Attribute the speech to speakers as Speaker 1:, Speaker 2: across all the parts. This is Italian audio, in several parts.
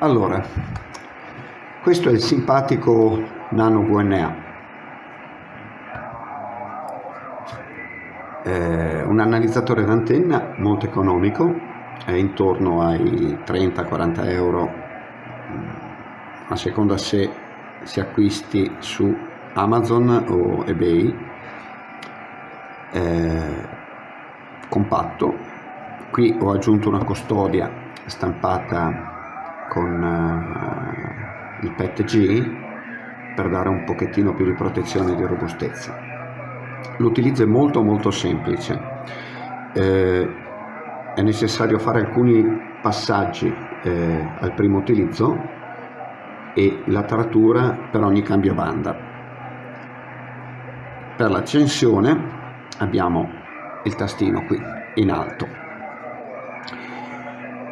Speaker 1: Allora, questo è il simpatico Nano VNA. Eh, un analizzatore d'antenna molto economico, è intorno ai 30-40 euro, a seconda se si acquisti su Amazon o eBay. Eh, compatto, qui ho aggiunto una custodia stampata con uh, il PET-G per dare un pochettino più di protezione e di robustezza. L'utilizzo è molto molto semplice, eh, è necessario fare alcuni passaggi eh, al primo utilizzo e la taratura per ogni cambio banda. Per l'accensione abbiamo il tastino qui in alto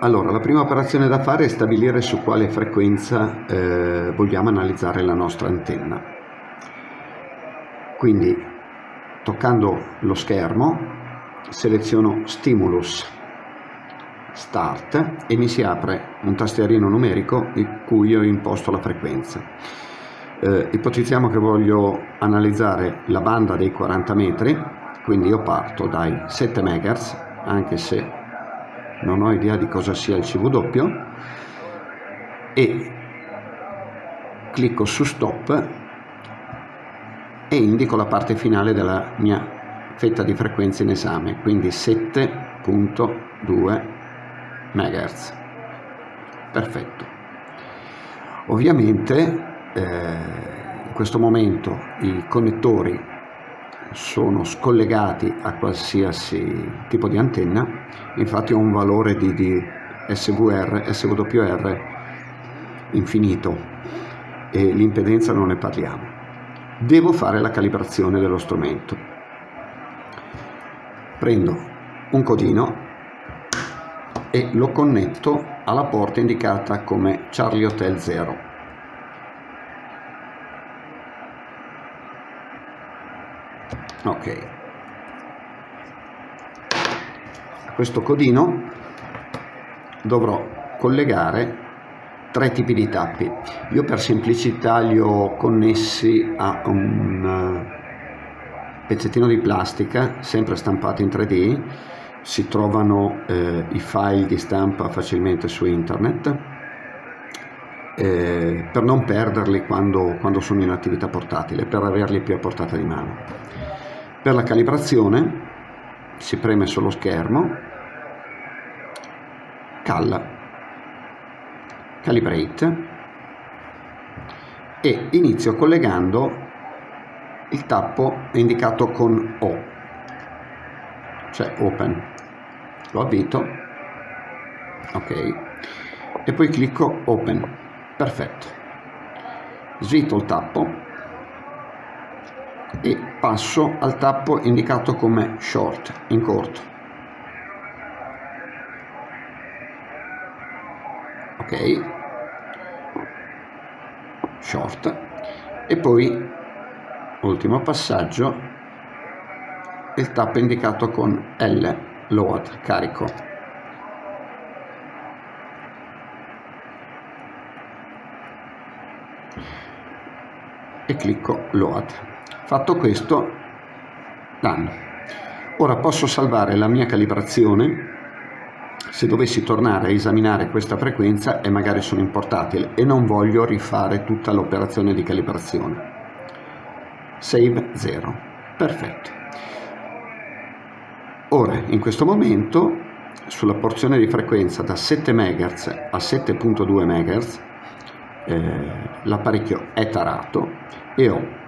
Speaker 1: allora, la prima operazione da fare è stabilire su quale frequenza eh, vogliamo analizzare la nostra antenna. Quindi, toccando lo schermo, seleziono Stimulus Start e mi si apre un tastierino numerico in cui io imposto la frequenza. Eh, ipotizziamo che voglio analizzare la banda dei 40 metri, quindi io parto dai 7 MHz, anche se non ho idea di cosa sia il CW e clicco su stop e indico la parte finale della mia fetta di frequenza in esame quindi 7.2 MHz perfetto. Ovviamente eh, in questo momento i connettori sono scollegati a qualsiasi tipo di antenna, infatti ho un valore di, di SVR, SWR infinito e l'impedenza non ne parliamo. Devo fare la calibrazione dello strumento. Prendo un codino e lo connetto alla porta indicata come Charlie Hotel 0 ok. A questo codino dovrò collegare tre tipi di tappi. Io per semplicità li ho connessi a un eh, pezzettino di plastica sempre stampato in 3D si trovano eh, i file di stampa facilmente su internet eh, per non perderli quando, quando sono in attività portatile per averli più a portata di mano per la calibrazione si preme sullo schermo, cal, calibrate e inizio collegando il tappo indicato con O, cioè open. Lo avvito, ok, e poi clicco open, perfetto. Svito il tappo e passo al tappo indicato come short in corto. Ok. Short. E poi ultimo passaggio il tappo indicato con L load carico. E clicco load Fatto questo, done. Ora posso salvare la mia calibrazione se dovessi tornare a esaminare questa frequenza e magari sono in portatile e non voglio rifare tutta l'operazione di calibrazione. Save 0. Perfetto. Ora, in questo momento, sulla porzione di frequenza da 7 MHz a 7.2 MHz, eh, l'apparecchio è tarato e ho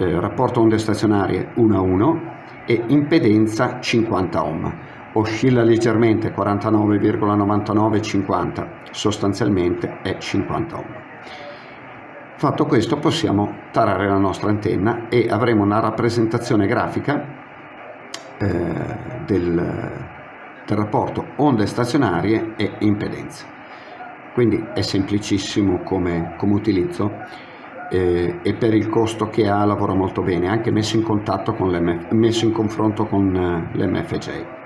Speaker 1: eh, rapporto onde stazionarie 1 a 1 e impedenza 50 ohm. Oscilla leggermente 49,99-50, sostanzialmente è 50 ohm. Fatto questo possiamo tarare la nostra antenna e avremo una rappresentazione grafica eh, del, del rapporto onde stazionarie e impedenza. Quindi è semplicissimo come, come utilizzo eh, e per il costo che ha lavora molto bene, anche messo in, con messo in confronto con eh, l'MFJ.